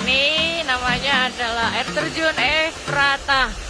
ini namanya adalah air terjun Efrata.